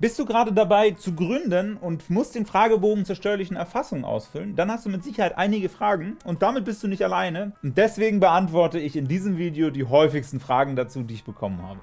Bist du gerade dabei zu gründen und musst den Fragebogen zur steuerlichen Erfassung ausfüllen, dann hast du mit Sicherheit einige Fragen und damit bist du nicht alleine. Und deswegen beantworte ich in diesem Video die häufigsten Fragen dazu, die ich bekommen habe.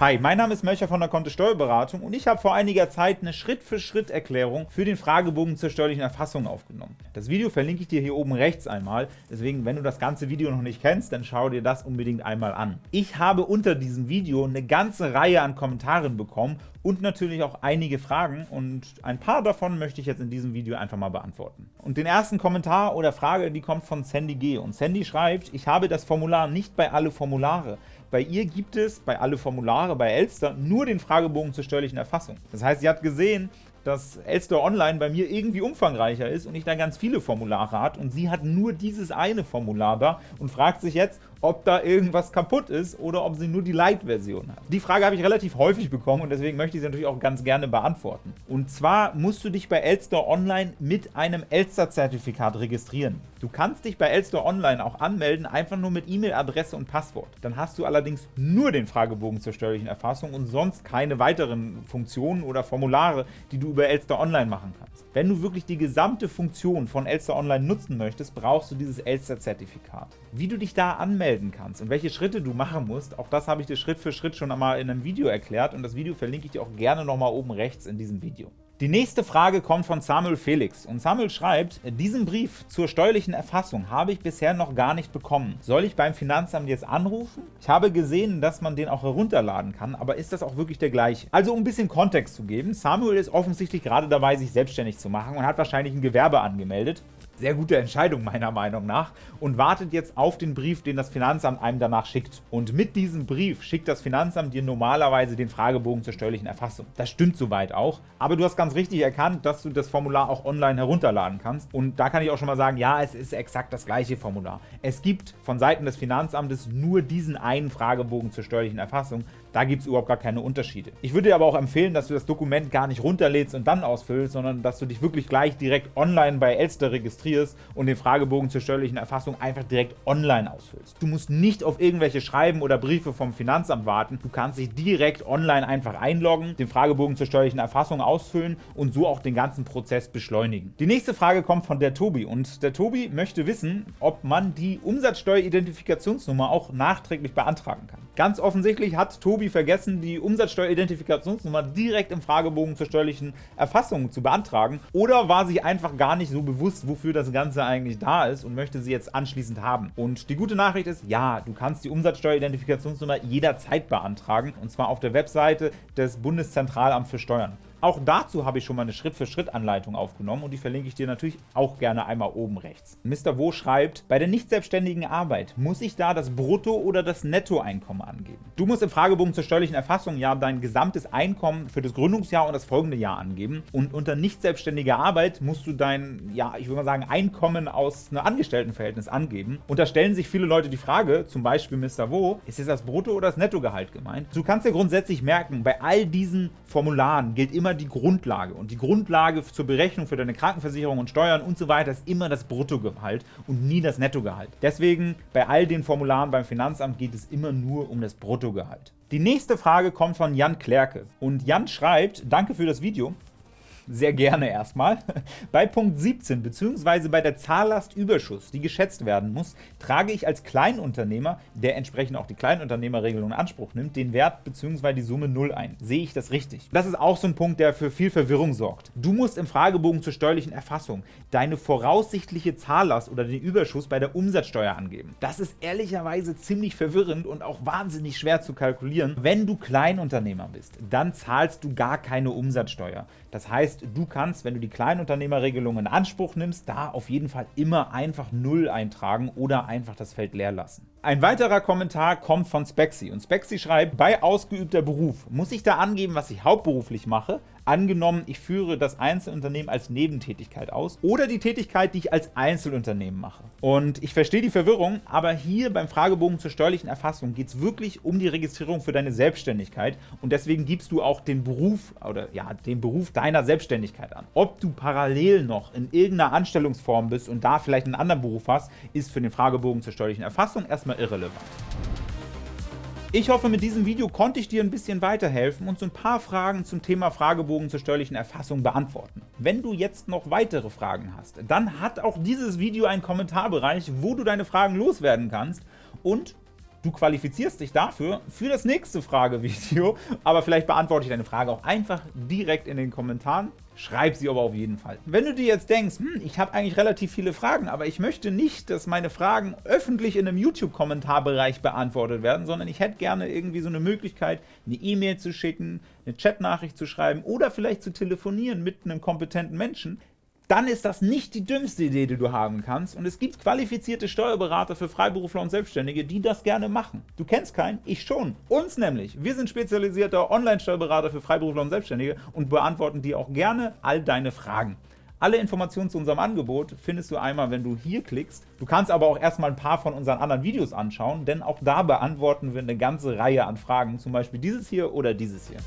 Hi, mein Name ist Melcher von der Kontist Steuerberatung und ich habe vor einiger Zeit eine Schritt-für-Schritt-Erklärung für den Fragebogen zur steuerlichen Erfassung aufgenommen. Das Video verlinke ich dir hier oben rechts einmal, deswegen, wenn du das ganze Video noch nicht kennst, dann schau dir das unbedingt einmal an. Ich habe unter diesem Video eine ganze Reihe an Kommentaren bekommen und natürlich auch einige Fragen und ein paar davon möchte ich jetzt in diesem Video einfach mal beantworten. Und den ersten Kommentar oder Frage, die kommt von Sandy G. Und Sandy schreibt, ich habe das Formular nicht bei alle Formulare. Bei ihr gibt es bei alle Formulare bei Elster nur den Fragebogen zur steuerlichen Erfassung. Das heißt, sie hat gesehen, dass Elster Online bei mir irgendwie umfangreicher ist und ich da ganz viele Formulare hat und sie hat nur dieses eine Formular da und fragt sich jetzt, ob da irgendwas kaputt ist oder ob sie nur die Light-Version hat. Die Frage habe ich relativ häufig bekommen und deswegen möchte ich sie natürlich auch ganz gerne beantworten. Und zwar musst du dich bei Elster Online mit einem Elster-Zertifikat registrieren. Du kannst dich bei Elster Online auch anmelden, einfach nur mit E-Mail-Adresse und Passwort. Dann hast du allerdings nur den Fragebogen zur steuerlichen Erfassung und sonst keine weiteren Funktionen oder Formulare, die du über Elster Online machen kannst. Wenn du wirklich die gesamte Funktion von Elster Online nutzen möchtest, brauchst du dieses Elster-Zertifikat. Wie du dich da anmelden kannst und welche Schritte du machen musst, auch das habe ich dir Schritt für Schritt schon einmal in einem Video erklärt und das Video verlinke ich dir auch gerne nochmal oben rechts in diesem Video. Die nächste Frage kommt von Samuel Felix und Samuel schreibt, diesen Brief zur steuerlichen Erfassung habe ich bisher noch gar nicht bekommen. Soll ich beim Finanzamt jetzt anrufen? Ich habe gesehen, dass man den auch herunterladen kann, aber ist das auch wirklich der gleiche? Also um ein bisschen Kontext zu geben, Samuel ist offensichtlich gerade dabei, sich selbstständig zu machen und hat wahrscheinlich ein Gewerbe angemeldet sehr gute Entscheidung meiner Meinung nach und wartet jetzt auf den Brief, den das Finanzamt einem danach schickt. Und mit diesem Brief schickt das Finanzamt dir normalerweise den Fragebogen zur steuerlichen Erfassung. Das stimmt soweit auch, aber du hast ganz richtig erkannt, dass du das Formular auch online herunterladen kannst. Und da kann ich auch schon mal sagen, ja, es ist exakt das gleiche Formular. Es gibt von Seiten des Finanzamtes nur diesen einen Fragebogen zur steuerlichen Erfassung. Da gibt es überhaupt gar keine Unterschiede. Ich würde dir aber auch empfehlen, dass du das Dokument gar nicht runterlädst und dann ausfüllst, sondern dass du dich wirklich gleich direkt online bei Elster registrierst und den Fragebogen zur steuerlichen Erfassung einfach direkt online ausfüllst. Du musst nicht auf irgendwelche Schreiben oder Briefe vom Finanzamt warten. Du kannst dich direkt online einfach einloggen, den Fragebogen zur steuerlichen Erfassung ausfüllen und so auch den ganzen Prozess beschleunigen. Die nächste Frage kommt von der Tobi und der Tobi möchte wissen, ob man die Umsatzsteueridentifikationsnummer auch nachträglich beantragen kann. Ganz offensichtlich hat Tobi vergessen, die Umsatzsteueridentifikationsnummer direkt im Fragebogen zur steuerlichen Erfassung zu beantragen oder war sich einfach gar nicht so bewusst, wofür das Ganze eigentlich da ist und möchte sie jetzt anschließend haben. Und die gute Nachricht ist, ja, du kannst die Umsatzsteueridentifikationsnummer jederzeit beantragen und zwar auf der Webseite des Bundeszentralamts für Steuern. Auch dazu habe ich schon mal eine Schritt-für-Schritt-Anleitung aufgenommen und die verlinke ich dir natürlich auch gerne einmal oben rechts. Mr. Wo schreibt, bei der nicht selbstständigen Arbeit muss ich da das Brutto- oder das Nettoeinkommen angeben. Du musst im Fragebogen zur steuerlichen Erfassung ja dein gesamtes Einkommen für das Gründungsjahr und das folgende Jahr angeben und unter nicht selbstständiger Arbeit musst du dein, ja, ich würde mal sagen, Einkommen aus einem Angestelltenverhältnis angeben. Und da stellen sich viele Leute die Frage, zum Beispiel Mr. Wo, ist jetzt das Brutto- oder das Nettogehalt gemeint? Du kannst dir grundsätzlich merken, bei all diesen Formularen gilt immer immer die Grundlage. Und die Grundlage zur Berechnung für deine Krankenversicherung und Steuern und so weiter ist immer das Bruttogehalt und nie das Nettogehalt. Deswegen bei all den Formularen beim Finanzamt geht es immer nur um das Bruttogehalt. Die nächste Frage kommt von Jan Klerke. Und Jan schreibt, danke für das Video sehr gerne erstmal. Bei Punkt 17 bzw. bei der Zahllastüberschuss, die geschätzt werden muss, trage ich als Kleinunternehmer, der entsprechend auch die Kleinunternehmerregelung in Anspruch nimmt, den Wert bzw. die Summe 0 ein. Sehe ich das richtig? Das ist auch so ein Punkt, der für viel Verwirrung sorgt. Du musst im Fragebogen zur steuerlichen Erfassung deine voraussichtliche Zahllast oder den Überschuss bei der Umsatzsteuer angeben. Das ist ehrlicherweise ziemlich verwirrend und auch wahnsinnig schwer zu kalkulieren. Wenn du Kleinunternehmer bist, dann zahlst du gar keine Umsatzsteuer. Das heißt, du kannst, wenn du die Kleinunternehmerregelung in Anspruch nimmst, da auf jeden Fall immer einfach 0 eintragen oder einfach das Feld leer lassen. Ein weiterer Kommentar kommt von Spexy und Spexy schreibt, bei ausgeübter Beruf muss ich da angeben, was ich hauptberuflich mache, angenommen, ich führe das Einzelunternehmen als Nebentätigkeit aus oder die Tätigkeit, die ich als Einzelunternehmen mache. Und ich verstehe die Verwirrung, aber hier beim Fragebogen zur steuerlichen Erfassung geht es wirklich um die Registrierung für deine Selbstständigkeit und deswegen gibst du auch den Beruf oder ja, den Beruf deiner Selbstständigkeit an. Ob du parallel noch in irgendeiner Anstellungsform bist und da vielleicht einen anderen Beruf hast, ist für den Fragebogen zur steuerlichen Erfassung erstmal irrelevant. Ich hoffe, mit diesem Video konnte ich dir ein bisschen weiterhelfen und so ein paar Fragen zum Thema Fragebogen zur steuerlichen Erfassung beantworten. Wenn du jetzt noch weitere Fragen hast, dann hat auch dieses Video einen Kommentarbereich, wo du deine Fragen loswerden kannst und Du qualifizierst dich dafür für das nächste Fragevideo, aber vielleicht beantworte ich deine Frage auch einfach direkt in den Kommentaren. Schreib sie aber auf jeden Fall. Wenn du dir jetzt denkst, hm, ich habe eigentlich relativ viele Fragen, aber ich möchte nicht, dass meine Fragen öffentlich in einem YouTube-Kommentarbereich beantwortet werden, sondern ich hätte gerne irgendwie so eine Möglichkeit, eine E-Mail zu schicken, eine Chatnachricht zu schreiben oder vielleicht zu telefonieren mit einem kompetenten Menschen, dann ist das nicht die dümmste Idee, die du haben kannst. Und es gibt qualifizierte Steuerberater für Freiberufler und Selbstständige, die das gerne machen. Du kennst keinen? Ich schon. Uns nämlich. Wir sind spezialisierter Online-Steuerberater für Freiberufler und Selbstständige und beantworten dir auch gerne all deine Fragen. Alle Informationen zu unserem Angebot findest du einmal, wenn du hier klickst. Du kannst aber auch erstmal ein paar von unseren anderen Videos anschauen, denn auch da beantworten wir eine ganze Reihe an Fragen, zum Beispiel dieses hier oder dieses hier.